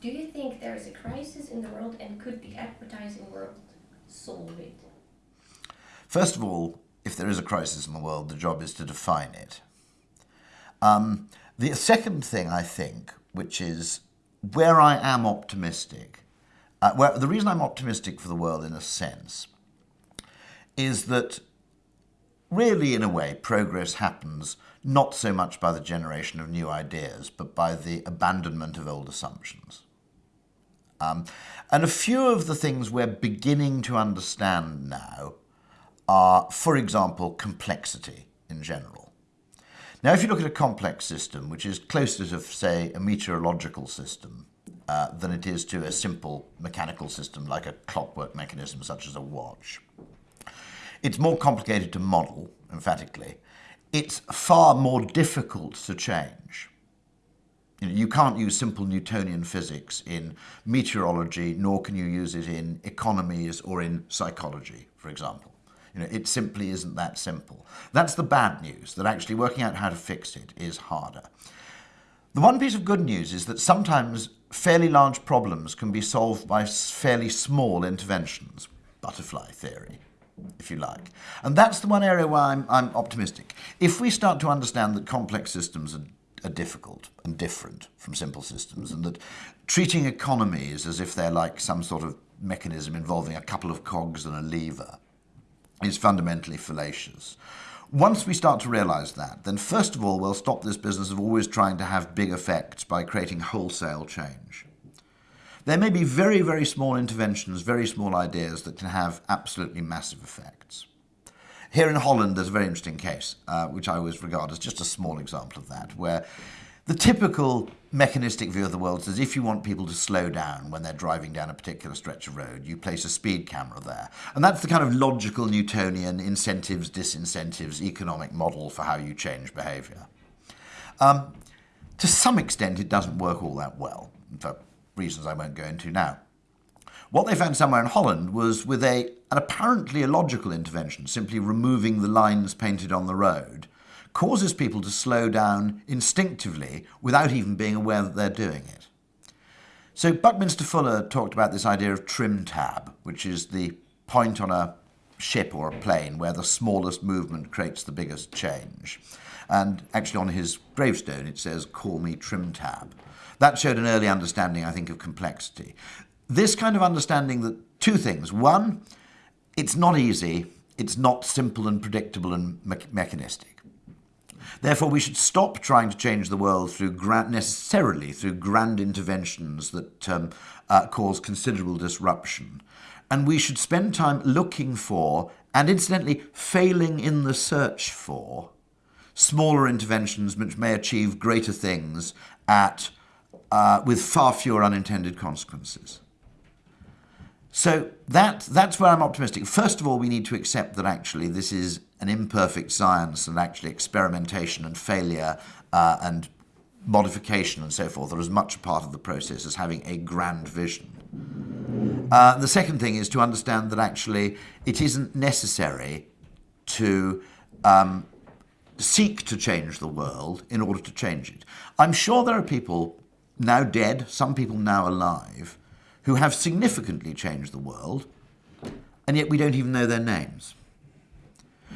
Do you think there is a crisis in the world and could the advertising world solve it? First of all, if there is a crisis in the world, the job is to define it. Um, the second thing I think, which is where I am optimistic, uh, where, the reason I'm optimistic for the world in a sense is that really, in a way, progress happens not so much by the generation of new ideas, but by the abandonment of old assumptions. Um, and a few of the things we're beginning to understand now are, for example, complexity in general. Now, if you look at a complex system, which is closer to, say, a meteorological system uh, than it is to a simple mechanical system like a clockwork mechanism such as a watch, it's more complicated to model, emphatically. It's far more difficult to change. You, know, you can't use simple Newtonian physics in meteorology, nor can you use it in economies or in psychology, for example. You know, it simply isn't that simple. That's the bad news, that actually working out how to fix it is harder. The one piece of good news is that sometimes fairly large problems can be solved by fairly small interventions. Butterfly theory if you like. And that's the one area where I'm, I'm optimistic. If we start to understand that complex systems are, are difficult and different from simple systems, and that treating economies as if they're like some sort of mechanism involving a couple of cogs and a lever is fundamentally fallacious. Once we start to realize that, then first of all, we'll stop this business of always trying to have big effects by creating wholesale change. There may be very, very small interventions, very small ideas that can have absolutely massive effects. Here in Holland, there's a very interesting case, uh, which I always regard as just a small example of that, where the typical mechanistic view of the world says if you want people to slow down when they're driving down a particular stretch of road, you place a speed camera there. And that's the kind of logical Newtonian incentives, disincentives, economic model for how you change behavior. Um, to some extent, it doesn't work all that well. for reasons I won't go into now. What they found somewhere in Holland was with a, an apparently illogical intervention, simply removing the lines painted on the road, causes people to slow down instinctively without even being aware that they're doing it. So Buckminster Fuller talked about this idea of trim tab, which is the point on a ship or a plane where the smallest movement creates the biggest change. And actually on his gravestone it says, call me trim tab. That showed an early understanding, I think, of complexity. This kind of understanding that two things. One, it's not easy, it's not simple and predictable and me mechanistic. Therefore, we should stop trying to change the world through necessarily through grand interventions that um, uh, cause considerable disruption. And we should spend time looking for, and incidentally, failing in the search for, smaller interventions which may achieve greater things at uh, with far fewer unintended consequences. So that, that's where I'm optimistic. First of all, we need to accept that actually this is an imperfect science and actually experimentation and failure uh, and modification and so forth are as much a part of the process as having a grand vision. Uh, the second thing is to understand that actually it isn't necessary to um, seek to change the world in order to change it. I'm sure there are people now dead, some people now alive, who have significantly changed the world, and yet we don't even know their names.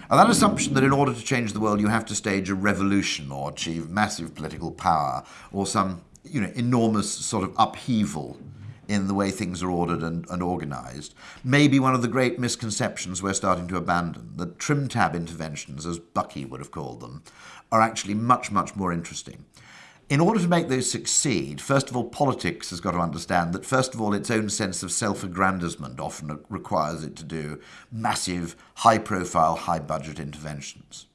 And that assumption that in order to change the world you have to stage a revolution or achieve massive political power or some you know, enormous sort of upheaval in the way things are ordered and, and organized may be one of the great misconceptions we're starting to abandon. That trim tab interventions, as Bucky would have called them, are actually much, much more interesting in order to make those succeed, first of all, politics has got to understand that, first of all, its own sense of self aggrandizement often requires it to do massive, high profile, high budget interventions.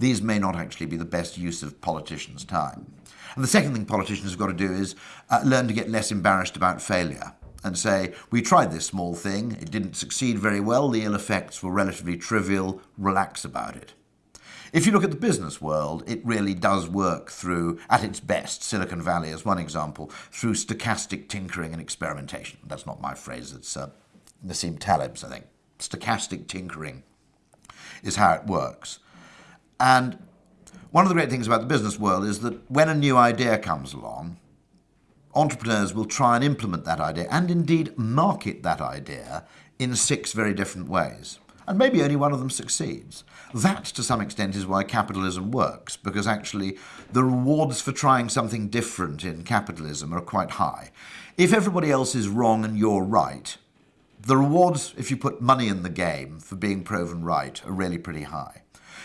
These may not actually be the best use of politicians' time. And the second thing politicians have got to do is uh, learn to get less embarrassed about failure and say, we tried this small thing, it didn't succeed very well, the ill effects were relatively trivial, relax about it. If you look at the business world, it really does work through, at its best, Silicon Valley as one example, through stochastic tinkering and experimentation. That's not my phrase, it's uh, Nassim Taleb's, I think. Stochastic tinkering is how it works. And one of the great things about the business world is that when a new idea comes along, entrepreneurs will try and implement that idea and indeed market that idea in six very different ways. And maybe only one of them succeeds. That, to some extent, is why capitalism works, because actually the rewards for trying something different in capitalism are quite high. If everybody else is wrong and you're right, the rewards, if you put money in the game for being proven right, are really pretty high.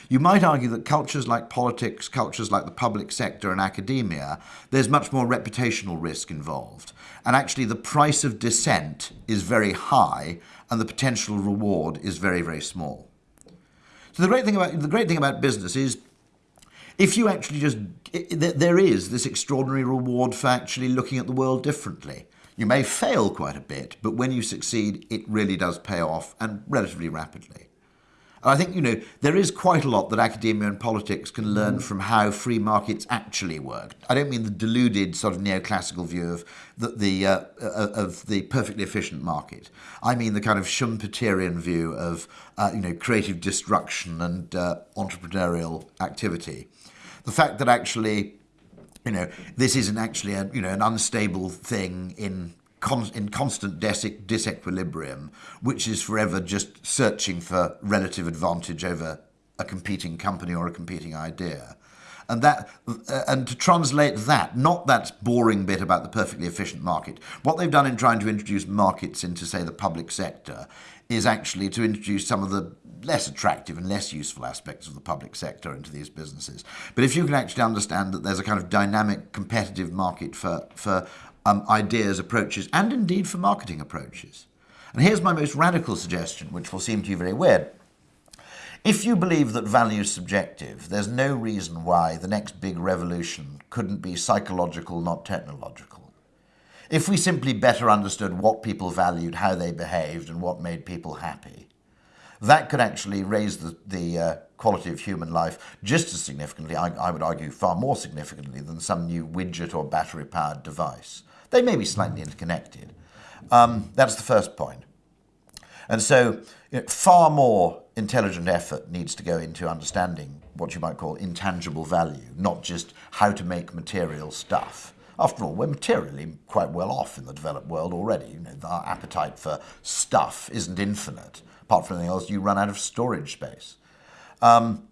You might argue that cultures like politics, cultures like the public sector and academia, there's much more reputational risk involved. And actually, the price of dissent is very high and the potential reward is very, very small. So the great thing about, the great thing about business is if you actually just, there is this extraordinary reward for actually looking at the world differently. You may fail quite a bit, but when you succeed, it really does pay off and relatively rapidly. I think, you know, there is quite a lot that academia and politics can learn from how free markets actually work. I don't mean the deluded sort of neoclassical view of the, the uh, uh, of the perfectly efficient market. I mean the kind of Schumpeterian view of, uh, you know, creative destruction and uh, entrepreneurial activity. The fact that actually you know, this isn't actually a, you know, an unstable thing in con- in constant dis- disequilibrium, which is forever just searching for relative advantage over a competing company or a competing idea. And that, uh, and to translate that, not that boring bit about the perfectly efficient market. What they've done in trying to introduce markets into, say, the public sector, is actually to introduce some of the less attractive and less useful aspects of the public sector into these businesses. But if you can actually understand that there's a kind of dynamic, competitive market for for um, ideas, approaches, and indeed for marketing approaches. And here's my most radical suggestion, which will seem to you very weird. If you believe that value is subjective, there's no reason why the next big revolution couldn't be psychological, not technological. If we simply better understood what people valued, how they behaved, and what made people happy, that could actually raise the, the uh, quality of human life just as significantly, I, I would argue far more significantly, than some new widget or battery powered device. They may be slightly interconnected. Um, that's the first point. And so, you know, far more intelligent effort needs to go into understanding what you might call intangible value, not just how to make material stuff. After all, we're materially quite well off in the developed world already. You know, our appetite for stuff isn't infinite. Apart from anything else, you run out of storage space. Um,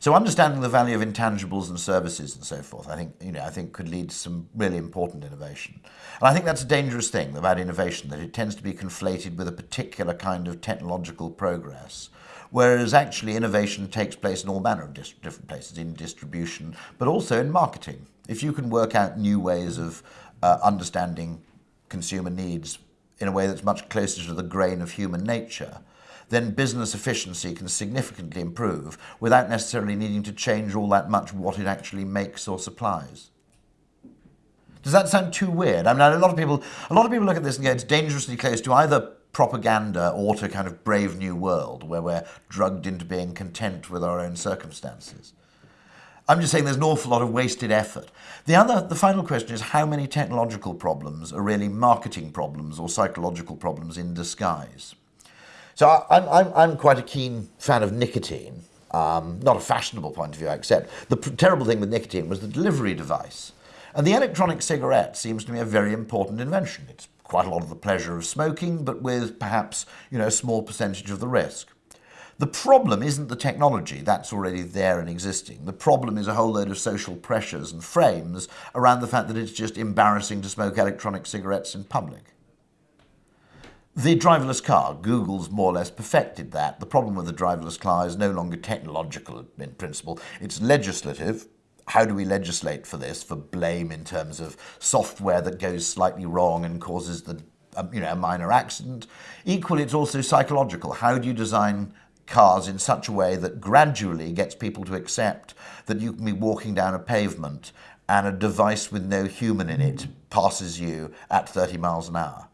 so understanding the value of intangibles and services and so forth, I think, you know, I think could lead to some really important innovation. And I think that's a dangerous thing about innovation, that it tends to be conflated with a particular kind of technological progress. Whereas actually innovation takes place in all manner of different places, in distribution, but also in marketing. If you can work out new ways of uh, understanding consumer needs in a way that's much closer to the grain of human nature, then business efficiency can significantly improve without necessarily needing to change all that much what it actually makes or supplies. Does that sound too weird? I mean, a lot of people, a lot of people look at this and go, it's dangerously close to either propaganda or to kind of brave new world where we're drugged into being content with our own circumstances. I'm just saying there's an awful lot of wasted effort. The other, the final question is how many technological problems are really marketing problems or psychological problems in disguise? So I, am I'm, I'm quite a keen fan of nicotine. Um, not a fashionable point of view, I accept. The terrible thing with nicotine was the delivery device. And the electronic cigarette seems to me a very important invention. It's quite a lot of the pleasure of smoking, but with perhaps you know, a small percentage of the risk. The problem isn't the technology, that's already there and existing. The problem is a whole load of social pressures and frames around the fact that it's just embarrassing to smoke electronic cigarettes in public. The driverless car, Google's more or less perfected that. The problem with the driverless car is no longer technological in principle, it's legislative. How do we legislate for this, for blame in terms of software that goes slightly wrong and causes the, um, you know, a minor accident? Equally, it's also psychological. How do you design cars in such a way that gradually gets people to accept that you can be walking down a pavement and a device with no human in it passes you at 30 miles an hour?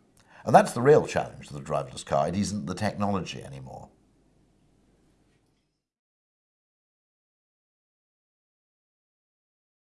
And that's the real challenge of the driverless car. It isn't the technology anymore.